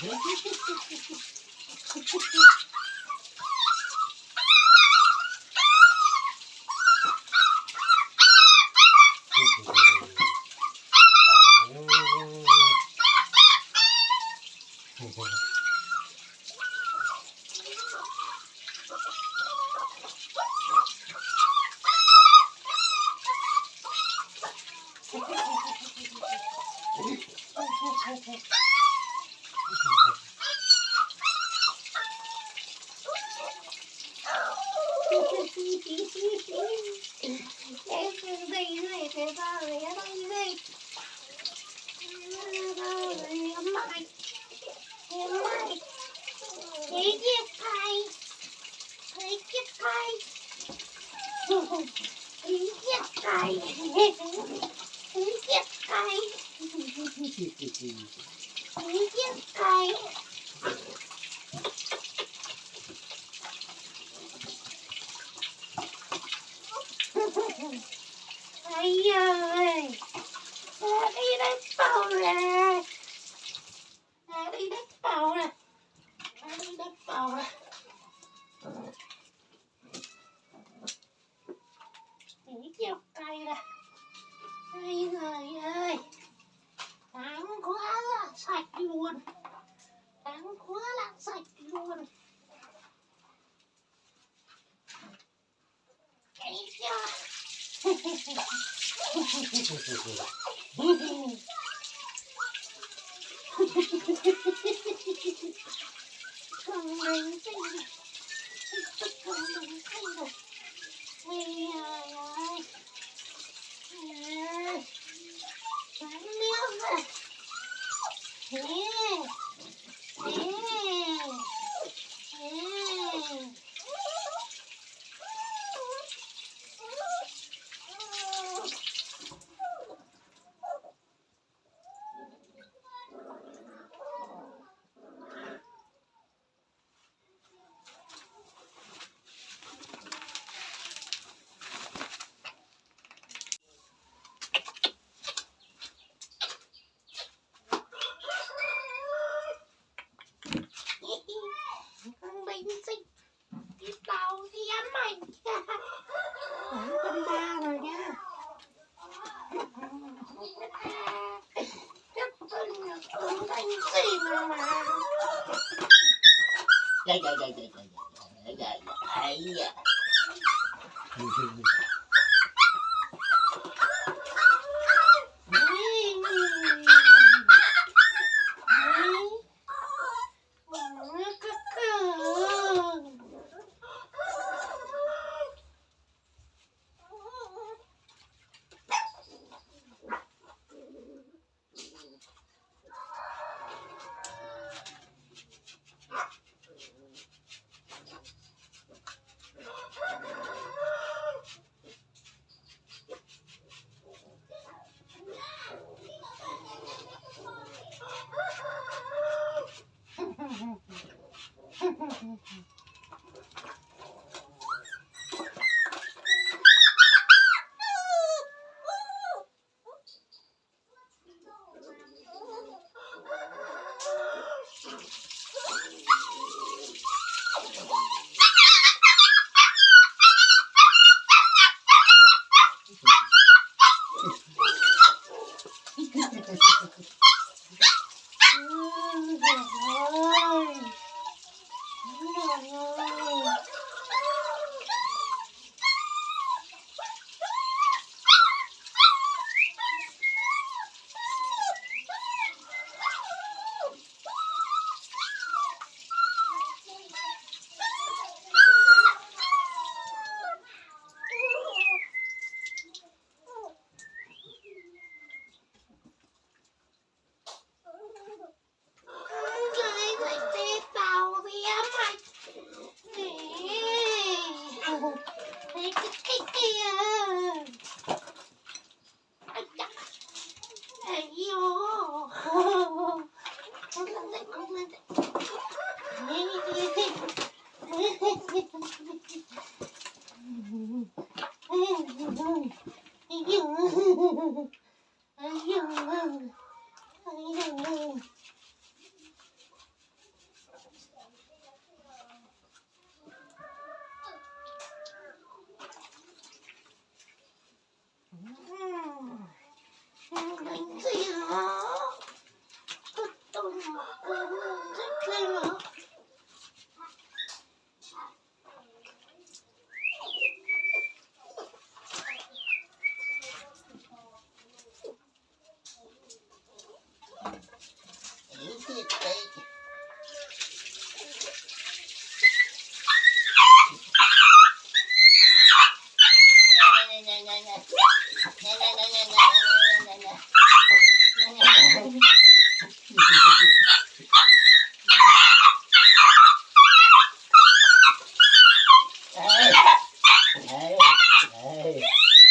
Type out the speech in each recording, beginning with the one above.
フフフフ。そ うそうそう。Yeah. it's like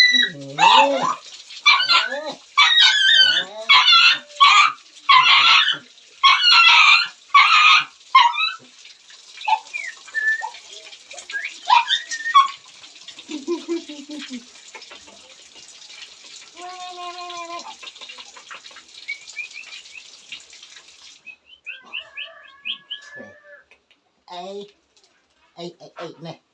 ai ai ai ai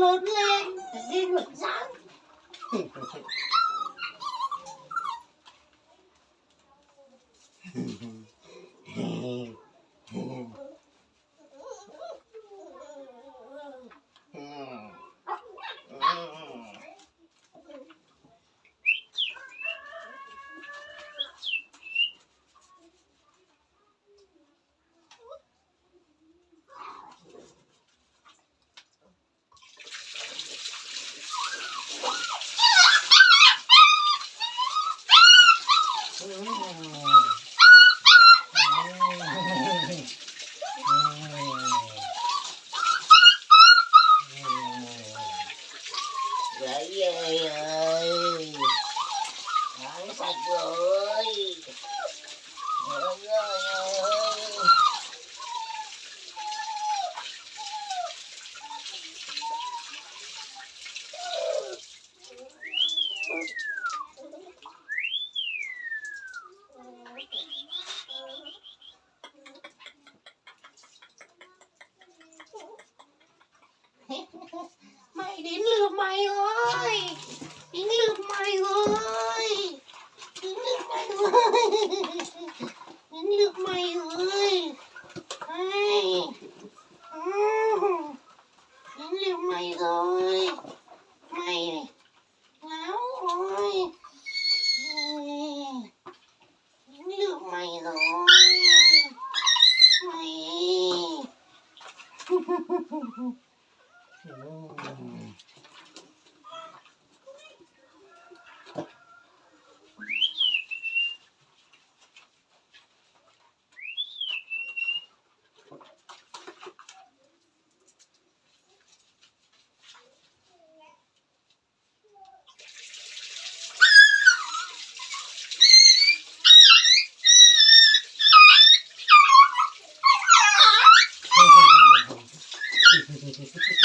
lớn lên đi được dáng này rồi. не случится.